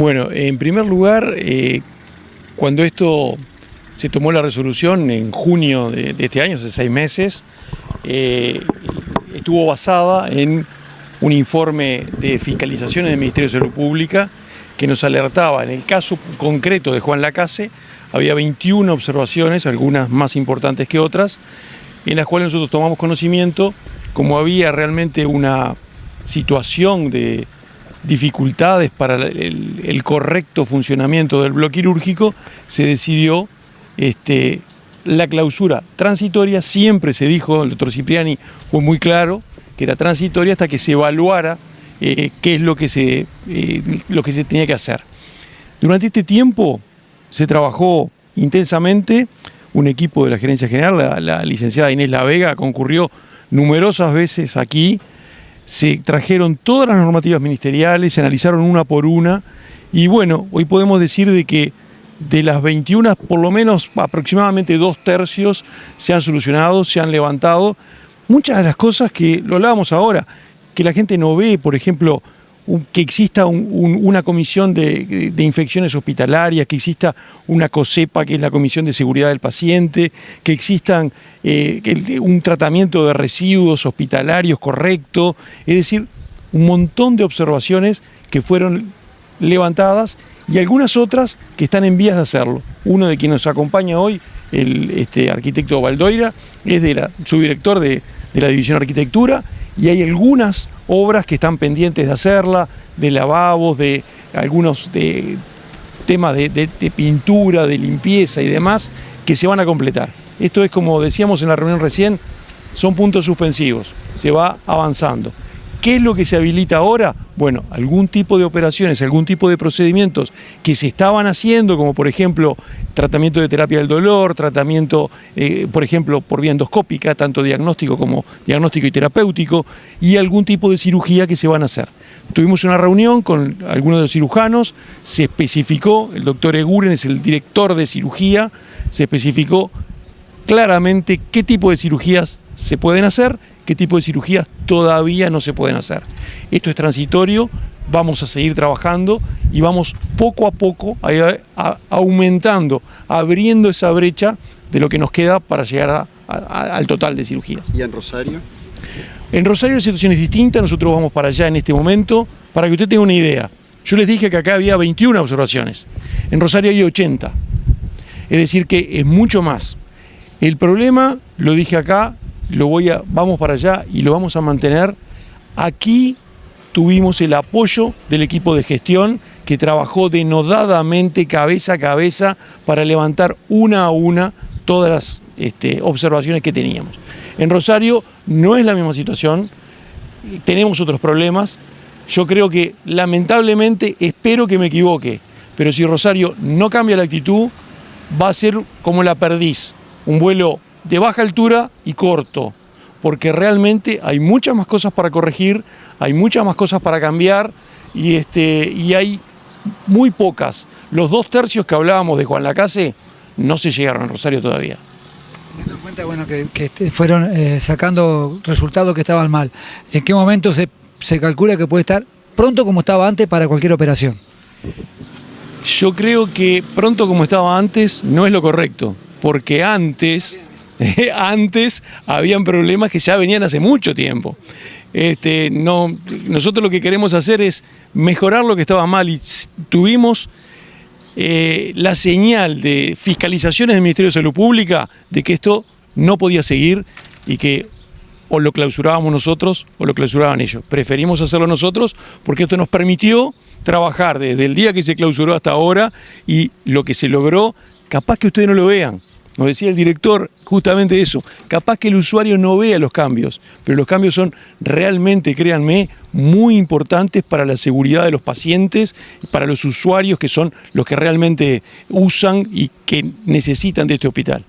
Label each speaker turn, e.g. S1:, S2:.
S1: Bueno, en primer lugar, eh, cuando esto se tomó la resolución en junio de, este año, hace seis meses, eh, estuvo basada en un informe de fiscalización en el Ministerio de Salud Pública que nos alertaba, en el caso concreto de Juan Lacase, había 21 observaciones, algunas más importantes que otras, en las cuales nosotros tomamos conocimiento, como había realmente una situación de dificultades para el, correcto funcionamiento del bloque quirúrgico, se decidió este, la clausura transitoria. Siempre se dijo, el doctor Cipriani fue muy claro, que era transitoria hasta que se evaluara eh, qué es lo que, se, eh, lo que se tenía que hacer. Durante este tiempo se trabajó intensamente, un equipo de la Gerencia General, la, la licenciada Inés La Vega, concurrió numerosas veces aquí, se trajeron todas las normativas ministeriales, se analizaron una por una y bueno, hoy podemos decir de que de las 21, por lo menos aproximadamente dos tercios se han solucionado, se han levantado. Muchas de las cosas que lo hablábamos ahora, que la gente no ve, por ejemplo, que exista una comisión de, infecciones hospitalarias, que exista una COSEPA, que es la Comisión de Seguridad del Paciente, que existan eh, un tratamiento de residuos hospitalarios correcto, es decir, un montón de observaciones que fueron levantadas y algunas otras que están en vías de hacerlo. Uno de quienes nos acompaña hoy, el este, arquitecto Valdoira, es de la, subdirector de, de la División de Arquitectura y hay algunas obras que están pendientes de hacerla, de lavabos, de algunos de, temas de, pintura, de limpieza y demás, que se van a completar. Esto es como decíamos en la reunión recién, son puntos suspensivos, se va avanzando. ¿Qué es lo que se habilita ahora? Bueno, algún tipo de operaciones, algún tipo de procedimientos que se estaban haciendo, como por ejemplo tratamiento de terapia del dolor, tratamiento, eh, por ejemplo, por vía endoscópica, tanto diagnóstico como diagnóstico y terapéutico, y algún tipo de cirugía que se van a hacer. Tuvimos una reunión con algunos de los cirujanos, se especificó, el doctor Eguren es el director de cirugía, se especificó claramente qué tipo de cirugías se pueden hacer qué tipo de cirugías todavía no se pueden hacer. Esto es transitorio, vamos a seguir trabajando y vamos poco a poco aumentando, abriendo esa brecha de lo que nos queda para llegar al total de cirugías.
S2: ¿Y en Rosario?
S1: En Rosario la situación es distinta, nosotros vamos para allá en este momento, para que usted tenga una idea. Yo les dije que acá había 21 observaciones, en Rosario hay 80, es decir que es mucho más. El problema, lo dije acá, lo voy a, vamos para allá y lo vamos a mantener. Aquí tuvimos el apoyo del equipo de gestión que trabajó denodadamente cabeza a cabeza para levantar una a una todas las este, observaciones que teníamos. En Rosario no es la misma situación, tenemos otros problemas. Yo creo que lamentablemente, espero que me equivoque, pero si Rosario no cambia la actitud, va a ser como la perdiz, un vuelo de baja altura y corto, porque realmente hay muchas más cosas para corregir, hay muchas más cosas para cambiar y, este, y hay muy pocas. Los dos tercios que hablábamos de Juan Lacase no se llegaron a Rosario todavía.
S3: Teniendo en cuenta bueno, que, este, fueron eh, sacando resultados que estaban mal, ¿en qué momento se, se calcula que puede estar pronto como estaba antes para cualquier operación?
S1: Yo creo que pronto como estaba antes no es lo correcto, porque antes antes habían problemas que ya venían hace mucho tiempo. Este, no, nosotros lo que queremos hacer es mejorar lo que estaba mal y tuvimos eh, la señal de fiscalizaciones del Ministerio de Salud Pública de que esto no podía seguir y que o lo clausurábamos nosotros o lo clausuraban ellos. Preferimos hacerlo nosotros porque esto nos permitió trabajar desde el día que se clausuró hasta ahora y lo que se logró, capaz que ustedes no lo vean, nos decía el director justamente eso, capaz que el usuario no vea los cambios, pero los cambios son realmente, créanme, muy importantes para la seguridad de los pacientes, para los usuarios que son los que realmente usan y que necesitan de este hospital.